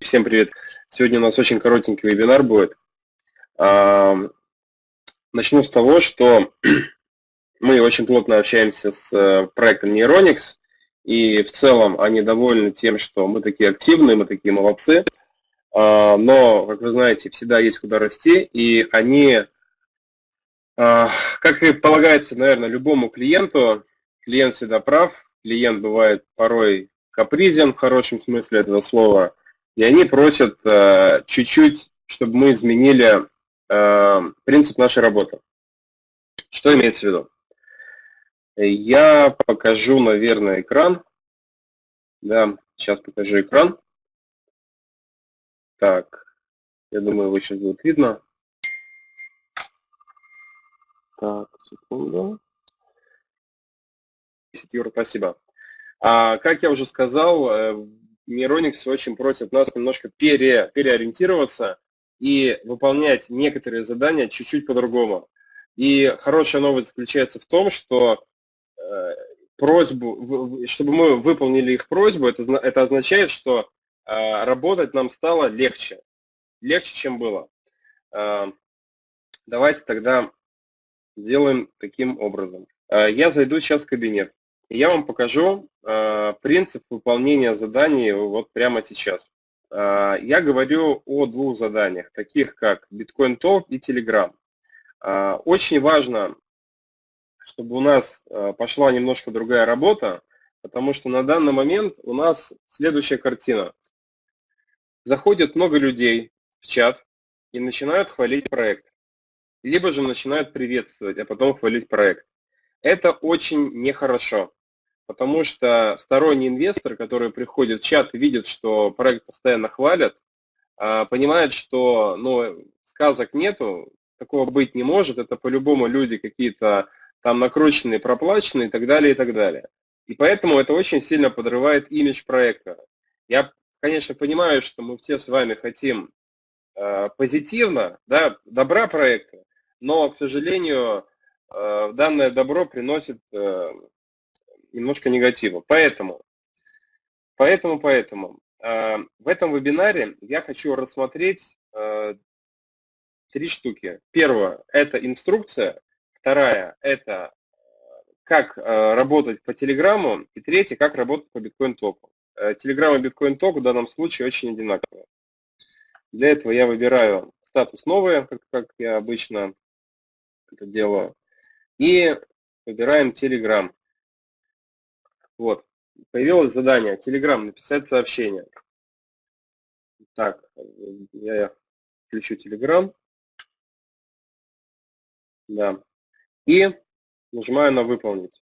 Всем привет. Сегодня у нас очень коротенький вебинар будет. Начну с того, что мы очень плотно общаемся с э, проектом Neuronix, и в целом они довольны тем, что мы такие активные, мы такие молодцы, а, но, как вы знаете, всегда есть куда расти, и они, а, как и полагается, наверное, любому клиенту, клиент всегда прав, клиент бывает порой капризен в хорошем смысле этого слова, и они просят э, чуть-чуть, чтобы мы изменили э, принцип нашей работы. Что имеется в виду? Я покажу, наверное, экран. Да, сейчас покажу экран. Так, я думаю, его сейчас будет видно. Так, секунду. 10 евро, спасибо. А, как я уже сказал, э, Мироникс очень просит нас немножко пере, переориентироваться и выполнять некоторые задания чуть-чуть по-другому. И хорошая новость заключается в том, что э, просьбу, чтобы мы выполнили их просьбу, это, это означает, что э, работать нам стало легче. Легче, чем было. Давайте тогда сделаем таким образом. Я зайду сейчас в кабинет. Я вам покажу э, принцип выполнения заданий вот прямо сейчас. Э, я говорю о двух заданиях, таких как Bitcoin Talk и Telegram. Э, очень важно, чтобы у нас э, пошла немножко другая работа, потому что на данный момент у нас следующая картина. Заходит много людей в чат и начинают хвалить проект. Либо же начинают приветствовать, а потом хвалить проект. Это очень нехорошо. Потому что сторонний инвестор, который приходит в чат и видит, что проект постоянно хвалят, а, понимает, что ну, сказок нету, такого быть не может, это по-любому люди какие-то там накрученные, проплаченные и так далее, и так далее. И поэтому это очень сильно подрывает имидж проекта. Я, конечно, понимаю, что мы все с вами хотим э, позитивно, да, добра проекта, но, к сожалению, э, данное добро приносит э, немножко негатива. Поэтому, поэтому, поэтому э, в этом вебинаре я хочу рассмотреть э, три штуки. Первое – это инструкция. Вторая – это э, как э, работать по Телеграмму. И третье – как работать по биткоин-току. Э, Телеграм и биткоин-ток в данном случае очень одинаковые. Для этого я выбираю статус новые, как, как я обычно это делаю. И выбираем Telegram. Вот. Появилось задание. Телеграм, написать сообщение. Так, я включу Телеграм. Да. И нажимаю на выполнить.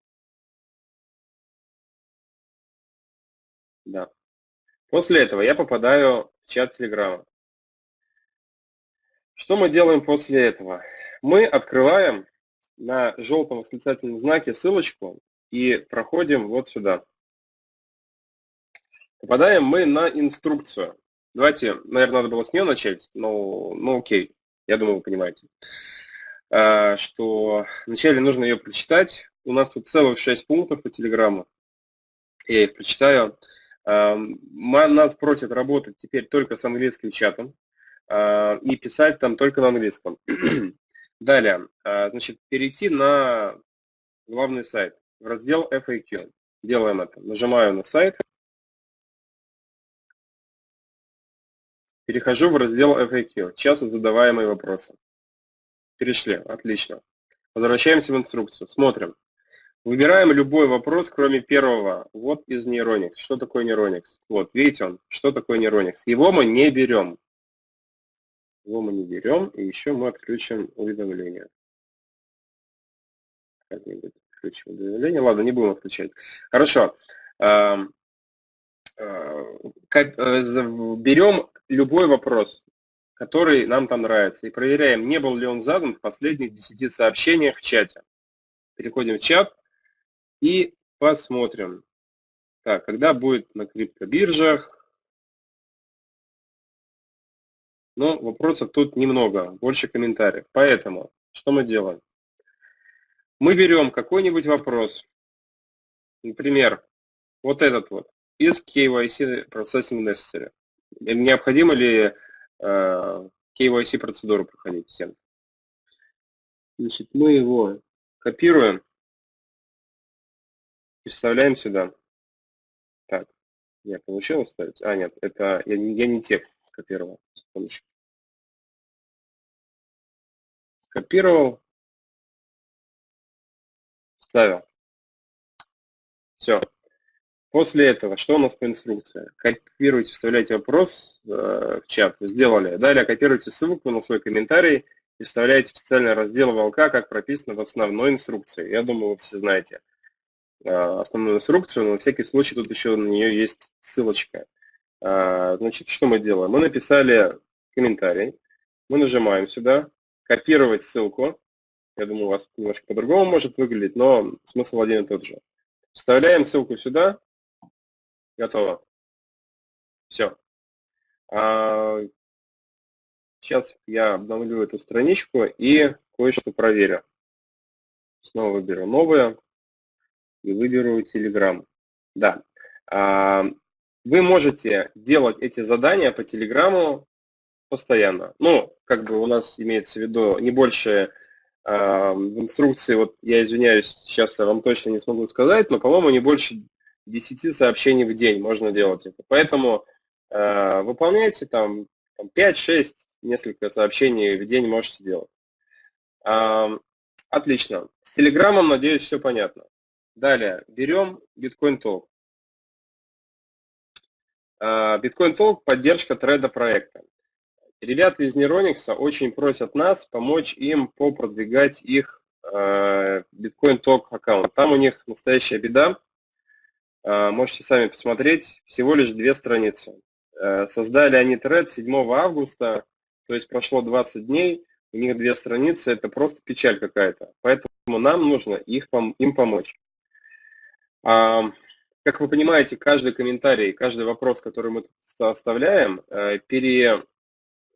Да. После этого я попадаю в чат Телеграма. Что мы делаем после этого? Мы открываем на желтом восклицательном знаке ссылочку и проходим вот сюда. Попадаем мы на инструкцию. Давайте, наверное, надо было с нее начать, но ну окей, я думаю, вы понимаете, а, что вначале нужно ее прочитать. У нас тут целых 6 пунктов по телеграмму. Я их прочитаю. А, нас просят работать теперь только с английским чатом а, и писать там только на английском. Далее, значит, перейти на главный сайт в раздел FAQ. Делаем это. Нажимаю на сайт. Перехожу в раздел FAQ. Часто задаваемые вопросы. Перешли. Отлично. Возвращаемся в инструкцию. Смотрим. Выбираем любой вопрос, кроме первого. Вот из Neuronix. Что такое Neuronix? Вот, видите он, что такое Neuronix. Его мы не берем. Его мы не берем, и еще мы отключим уведомления. Как-нибудь включим уведомление. Ладно, не будем отключать. Хорошо. Э, берем любой вопрос, который нам там нравится, и проверяем, не был ли он задан в последних 10 сообщениях в чате. Переходим в чат и посмотрим. Так, когда будет на криптобиржах? Ну, вопросов тут немного, больше комментариев. Поэтому, что мы делаем? Мы берем какой-нибудь вопрос, например, вот этот вот, из KYC Processing Necessary. Необходимо ли э, KYC процедуру проходить всем? Значит, мы его копируем и вставляем сюда. Так, я получилось ставить? А, нет, это я, я не текст скопировал. Секундочку. Скопировал, вставил. Все. После этого, что у нас по инструкции? Копируйте, вставляйте вопрос э, в чат, сделали. Далее копируйте ссылку на свой комментарий и вставляете специальный раздел волка, как прописано в основной инструкции. Я думаю, вы все знаете э, основную инструкцию, но на всякий случай тут еще на нее есть ссылочка. Э, значит, что мы делаем? Мы написали комментарий, мы нажимаем сюда, копировать ссылку. Я думаю, у вас немножко по-другому может выглядеть, но смысл один и тот же. Вставляем ссылку сюда. Готово. Все. А, сейчас я обновлю эту страничку и кое-что проверю. Снова выберу новое и выберу Telegram. Да. А, вы можете делать эти задания по Телеграму постоянно. Ну, как бы у нас имеется в виду не больше в инструкции, вот я извиняюсь, сейчас я вам точно не смогу сказать, но, по-моему, не больше 10 сообщений в день можно делать это. Поэтому э, выполняйте там, там 5-6, несколько сообщений в день можете делать. Э, отлично. С Телеграмом, надеюсь, все понятно. Далее, берем Bitcoin Talk. Bitcoin Talk – поддержка треда проекта. Ребята из Neuronix очень просят нас помочь им попродвигать их э, Bitcoin Talk аккаунт. Там у них настоящая беда. Э, можете сами посмотреть. Всего лишь две страницы. Э, создали они тред 7 августа, то есть прошло 20 дней. У них две страницы. Это просто печаль какая-то. Поэтому нам нужно их, им помочь. Как вы понимаете, каждый комментарий, каждый вопрос, который мы оставляем, пере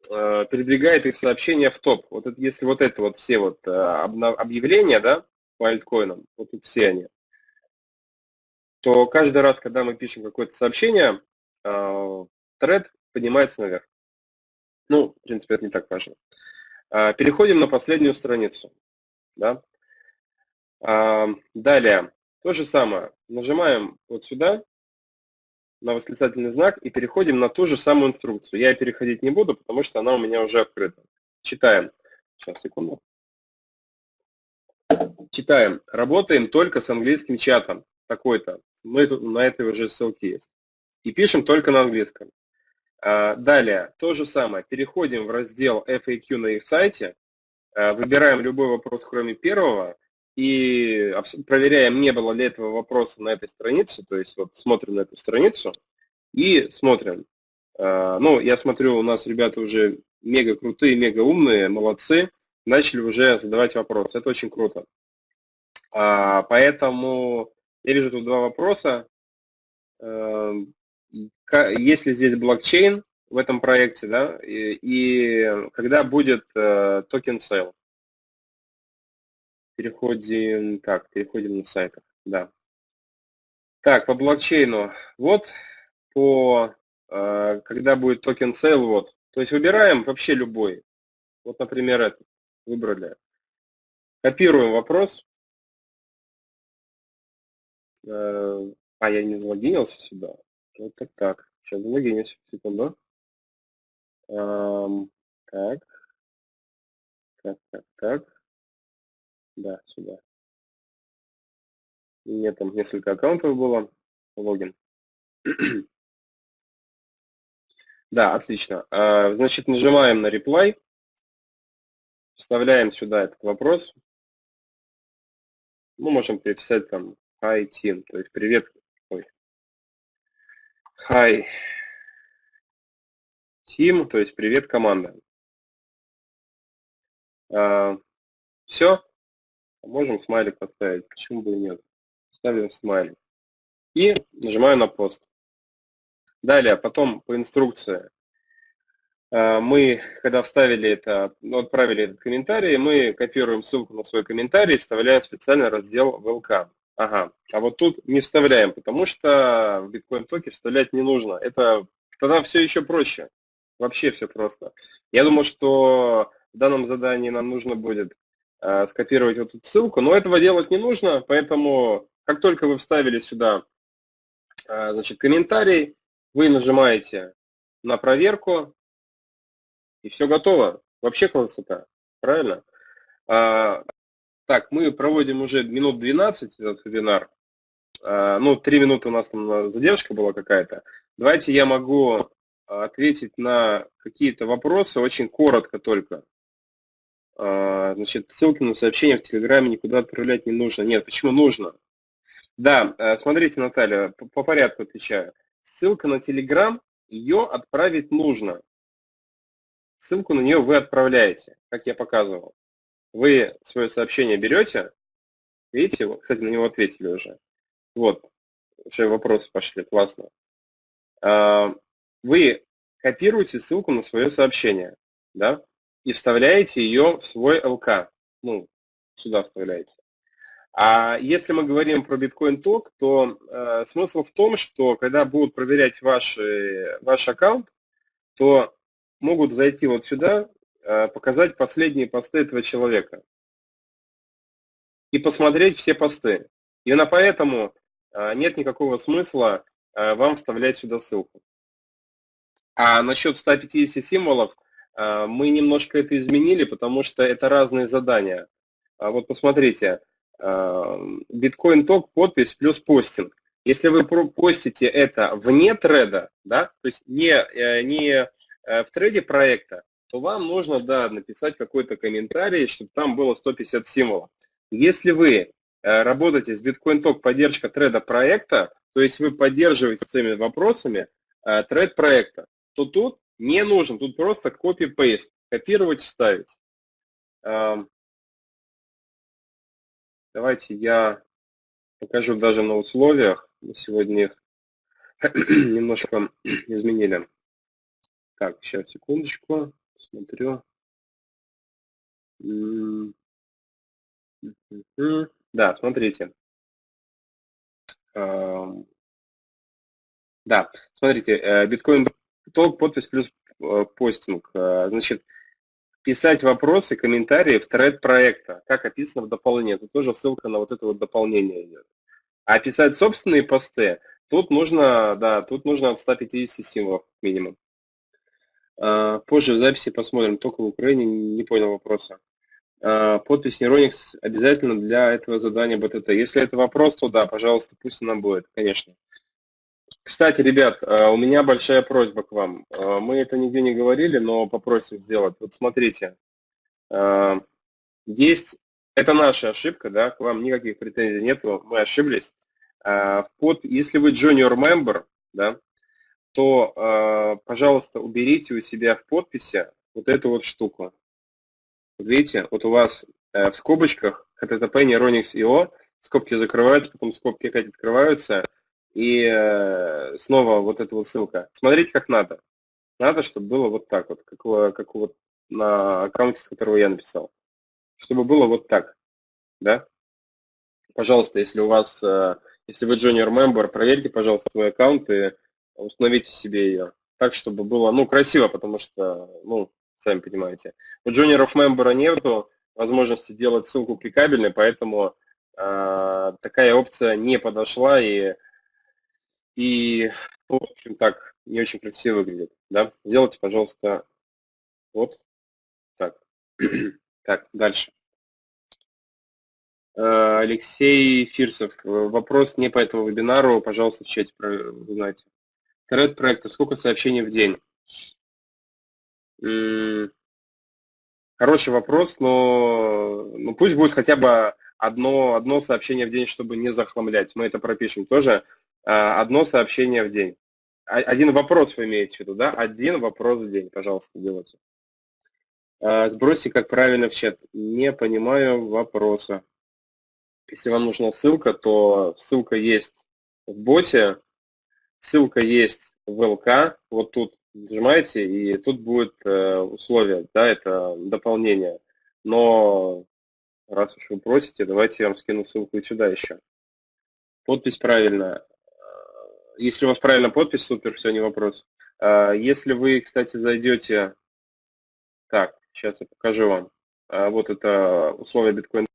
Э, передвигает их сообщения в топ. Вот это, если вот это вот все вот э, объявления, да, по альткоинам, вот тут все они, то каждый раз, когда мы пишем какое-то сообщение, э, тред поднимается наверх. Ну, в принципе, это не так важно. Переходим на последнюю страницу. Да? Далее, то же самое. Нажимаем вот сюда, на восклицательный знак и переходим на ту же самую инструкцию. Я переходить не буду, потому что она у меня уже открыта. Читаем. Сейчас, секунду. Читаем. Работаем только с английским чатом. Такой-то. Мы на этой уже ссылке есть. И пишем только на английском. А, далее, то же самое. Переходим в раздел FAQ на их сайте. А, выбираем любой вопрос, кроме первого и проверяем, не было ли этого вопроса на этой странице, то есть вот смотрим на эту страницу и смотрим. А, ну, я смотрю, у нас ребята уже мега крутые, мега умные, молодцы, начали уже задавать вопросы. Это очень круто. А, поэтому я вижу тут два вопроса. Эм, есть ли здесь блокчейн в этом проекте, да, и, и когда будет э, token sale? Переходим, так, переходим на сайтах, да. Так, по блокчейну. Вот по, э, когда будет token sale, вот. То есть выбираем вообще любой. Вот, например, этот. Выбрали. Копируем вопрос. Э, а, я не залогинился сюда. Вот так, так. Сейчас залогинюсь. Секунду. Так. Так, так, так. Да, сюда. У меня там несколько аккаунтов было. Логин. Да, отлично. А, значит, нажимаем на reply, вставляем сюда этот вопрос. Мы можем переписать там hi team, то есть привет. Ой. Hi team, то есть привет команда. А, Все. Можем смайлик поставить, почему бы и нет. Ставим смайлик. И нажимаю на пост. Далее, потом по инструкции. Э, мы, когда вставили это, ну, отправили этот комментарий, мы копируем ссылку на свой комментарий и вставляем специальный раздел ВЛК. Ага, а вот тут не вставляем, потому что в биткоин токе вставлять не нужно. Это тогда все еще проще. Вообще все просто. Я думаю, что в данном задании нам нужно будет скопировать вот эту ссылку, но этого делать не нужно, поэтому как только вы вставили сюда э, значит, комментарий, вы нажимаете на проверку, и все готово. Вообще красота, правильно? А, так, мы проводим уже минут 12 этот вебинар. А, ну, 3 минуты у нас там задержка была какая-то. Давайте я могу ответить на какие-то вопросы, очень коротко только. А, значит, ссылки на сообщения в Телеграме никуда отправлять не нужно. Нет, почему нужно? Да, э, смотрите, Наталья, по порядку отвечаю. Ссылка на Телеграм, ее отправить нужно. Ссылку на нее вы отправляете, как я показывал. Вы свое сообщение берете, видите, кстати, на него ответили уже. Вот, уже вопросы пошли, классно. А, вы копируете ссылку на свое сообщение, да, и вставляете ее в свой ЛК. Ну, сюда вставляете. А если мы говорим про биткоин ток, то э, смысл в том, что когда будут проверять ваш, ваш аккаунт, то могут зайти вот сюда, э, показать последние посты этого человека и посмотреть все посты. Именно поэтому э, нет никакого смысла э, вам вставлять сюда ссылку. А насчет 150 символов мы немножко это изменили, потому что это разные задания. А вот посмотрите, биткоин ток, подпись плюс постинг. Если вы постите это вне треда, да, то есть не, э, не э, в треде проекта, то вам нужно, да, написать какой-то комментарий, чтобы там было 150 символов. Если вы работаете с биткоин ток поддержка треда проекта, то есть вы поддерживаете своими вопросами тред проекта, то тут не нужен, тут просто copy-paste, копировать, вставить. Давайте я покажу даже на условиях. Мы сегодня их немножко изменили. Так, сейчас, секундочку, смотрю. Да, смотрите. Да, смотрите, э, биткоин ток, подпись плюс э, постинг. Э, значит, писать вопросы, комментарии в тред проекта, как описано в дополнении. Тут тоже ссылка на вот это вот дополнение идет. А писать собственные посты, тут нужно, да, тут нужно от 150 символов минимум. А, позже в записи посмотрим, только в Украине, не понял вопроса. Подпись Neuronix обязательно для этого задания БТТ. Если это вопрос, то да, пожалуйста, пусть она будет, конечно. Кстати, ребят, а, у меня большая просьба к вам. А, мы это нигде не говорили, но попросим сделать. Вот смотрите, а, есть, это наша ошибка, да, к вам никаких претензий нету, мы ошиблись. Под, если вы junior member, да, то, пожалуйста, уберите у себя в подписи вот эту вот штуку. Видите, вот у вас в скобочках http neuronix io, скобки закрываются, потом скобки опять открываются, и э, снова вот эта вот ссылка. Смотрите, как надо. Надо, чтобы было вот так вот, как, как вот на аккаунте, с которого я написал. Чтобы было вот так. Да? Пожалуйста, если у вас, э, если вы junior member, проверьте, пожалуйста, свой аккаунт и установите себе ее. Так, чтобы было, ну, красиво, потому что, ну, сами понимаете. У juniorов member нету возможности делать ссылку кликабельной, поэтому э, такая опция не подошла, и и, в общем, так не очень красиво выглядит. Да? Сделайте, пожалуйста, вот так. так, дальше. Э, Алексей Фирсов. Вопрос не по этому вебинару, пожалуйста, в чате узнайте. Тред проекта. Сколько сообщений в день? Хороший вопрос, но ну, пусть будет хотя бы одно, одно сообщение в день, чтобы не захламлять. Мы это пропишем тоже. А, одно сообщение в день. Один вопрос вы имеете в виду, да? Один вопрос в день, пожалуйста, делайте. А, сбросьте, как правильно в чат. Не понимаю вопроса. Если вам нужна ссылка, то ссылка есть в боте, ссылка есть в ЛК, вот тут нажимаете, и тут будет э, условие, да, это дополнение. Но раз уж вы просите, давайте я вам скину ссылку и сюда еще. Подпись правильная. Если у вас правильная подпись, супер, все, не вопрос. А, если вы, кстати, зайдете... Так, сейчас я покажу вам. А, вот это условия биткоин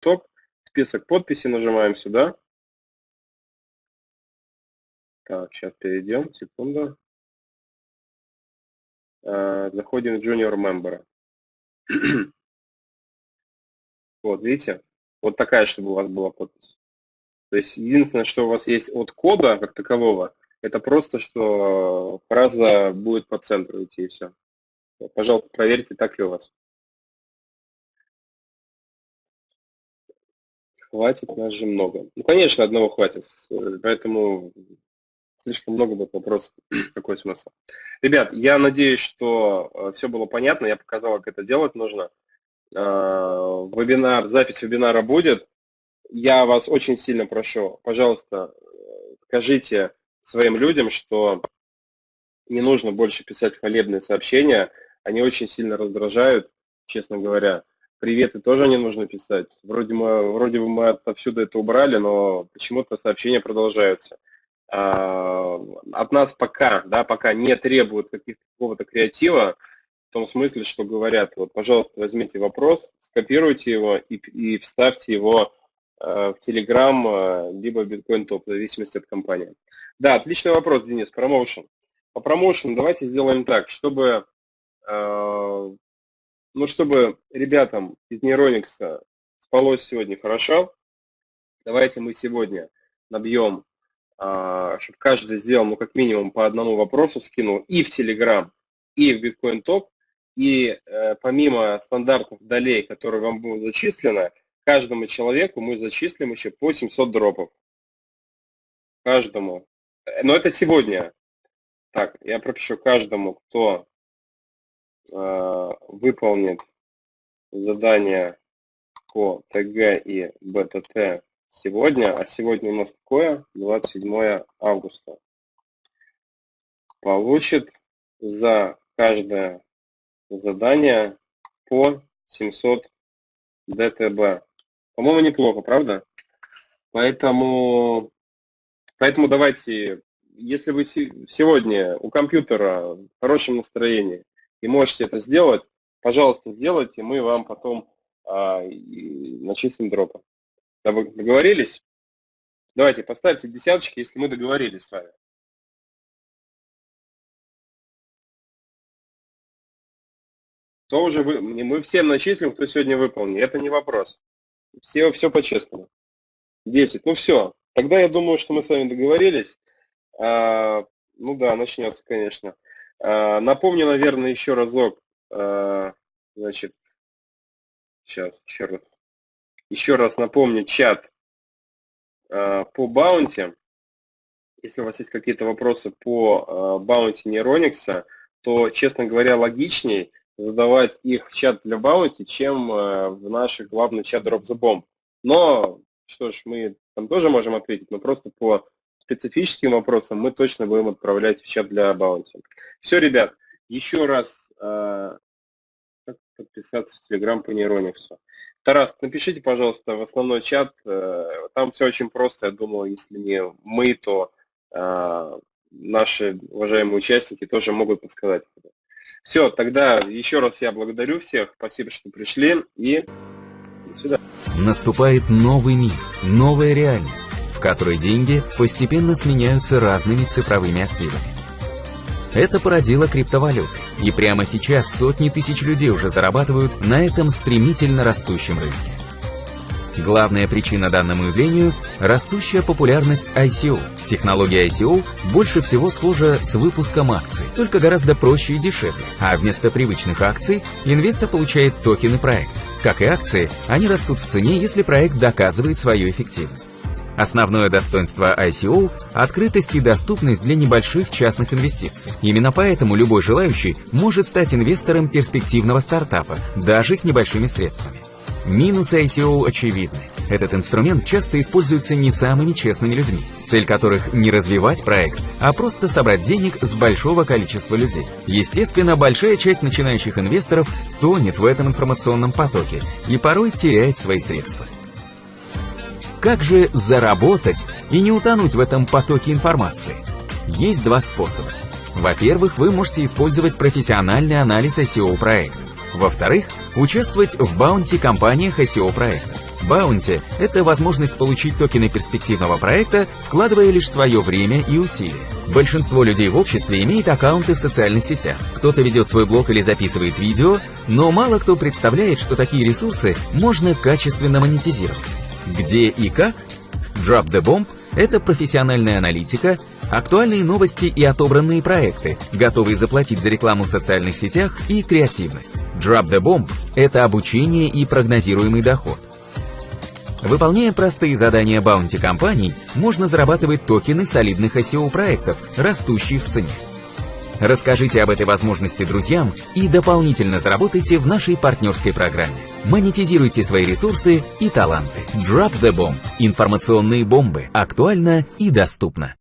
топ. Список подписей нажимаем сюда. Так, сейчас перейдем, секунду. А, заходим в Junior Member. вот, видите? Вот такая, чтобы у вас была подпись. То есть единственное, что у вас есть от кода как такового, это просто, что фраза будет по центру идти и все. Пожалуйста, проверьте, так ли у вас. Хватит нас же много. Ну, конечно, одного хватит, поэтому слишком много будет вопросов. Какой смысл? Ребят, я надеюсь, что э, все было понятно, я показал, как это делать нужно. Э, вебинар, запись вебинара будет. Я вас очень сильно прошу, пожалуйста, скажите своим людям, что не нужно больше писать хвалебные сообщения, они очень сильно раздражают, честно говоря. Приветы тоже не нужно писать. Вроде, мы, вроде бы мы отовсюду это убрали, но почему-то сообщения продолжаются. А, от нас пока, да, пока не требуют какого-то креатива, в том смысле, что говорят, вот, пожалуйста, возьмите вопрос, скопируйте его и, и вставьте его Э, в Telegram, э, либо Bitcoin Top, в зависимости от компании. Да, отличный вопрос, Денис, промоушен. По промоушен давайте сделаем так, чтобы, э, ну, чтобы ребятам из Neuronix спалось сегодня хорошо, давайте мы сегодня набьем, чтобы каждый сделал, ну, как минимум по одному вопросу скинул и в Telegram, и в Bitcoin Top, и помимо стандартных долей, которые вам будут зачислены, каждому человеку мы зачислим еще по 700 дропов. Каждому. Но это сегодня. Так, я пропишу каждому, кто э, выполнит задание по ТГ и БТТ сегодня, а сегодня у нас какое? 27 августа. Получит за каждое задание по 700 ДТБ. По-моему, неплохо, правда? Поэтому, поэтому давайте, если вы сегодня у компьютера в хорошем настроении и можете это сделать, пожалуйста, сделайте, мы вам потом а, начислим дропы. Договорились? Давайте, поставьте десяточки, если мы договорились с вами. То уже вы, мы всем начислим, кто сегодня выполнил. Это не вопрос. Все, все по-честному. 10. Ну все. Тогда я думаю, что мы с вами договорились. А, ну да, начнется, конечно. А, напомню, наверное, еще разок. А, значит, сейчас, еще раз. Еще раз напомню чат а, по баунти. Если у вас есть какие-то вопросы по а, баунти Neuronix, то, честно говоря, логичней задавать их в чат для баунти, чем э, в наш главный чат Drop the Bomb. Но, что ж, мы там тоже можем ответить, но просто по специфическим вопросам мы точно будем отправлять в чат для баунти. Все, ребят, еще раз э, как подписаться в Telegram по нейрониксу. Тарас, напишите, пожалуйста, в основной чат. Э, там все очень просто. Я думаю, если не мы, то наши уважаемые участники тоже могут подсказать. Все, тогда еще раз я благодарю всех. Спасибо, что пришли. И до свидания. Наступает новый мир, новая реальность, в которой деньги постепенно сменяются разными цифровыми активами. Это породило криптовалюты, и прямо сейчас сотни тысяч людей уже зарабатывают на этом стремительно растущем рынке. Главная причина данному явлению – растущая популярность ICO. Технология ICO больше всего схожа с выпуском акций, только гораздо проще и дешевле. А вместо привычных акций инвестор получает токены проекта. Как и акции, они растут в цене, если проект доказывает свою эффективность. Основное достоинство ICO – открытость и доступность для небольших частных инвестиций. Именно поэтому любой желающий может стать инвестором перспективного стартапа, даже с небольшими средствами. Минусы ICO очевидны. Этот инструмент часто используется не самыми честными людьми, цель которых не развивать проект, а просто собрать денег с большого количества людей. Естественно, большая часть начинающих инвесторов тонет в этом информационном потоке и порой теряет свои средства. Как же заработать и не утонуть в этом потоке информации? Есть два способа. Во-первых, вы можете использовать профессиональный анализ SEO-проекта. Во-вторых, участвовать в баунти-компаниях SEO-проекта. Баунти – это возможность получить токены перспективного проекта, вкладывая лишь свое время и усилия. Большинство людей в обществе имеет аккаунты в социальных сетях. Кто-то ведет свой блог или записывает видео, но мало кто представляет, что такие ресурсы можно качественно монетизировать. Где и как? Drop the Bomb – это профессиональная аналитика, актуальные новости и отобранные проекты, готовые заплатить за рекламу в социальных сетях и креативность. Drop the Bomb – это обучение и прогнозируемый доход. Выполняя простые задания баунти компаний, можно зарабатывать токены солидных SEO-проектов, растущие в цене. Расскажите об этой возможности друзьям и дополнительно заработайте в нашей партнерской программе. Монетизируйте свои ресурсы и таланты. Drop the Bomb. Информационные бомбы. Актуально и доступно.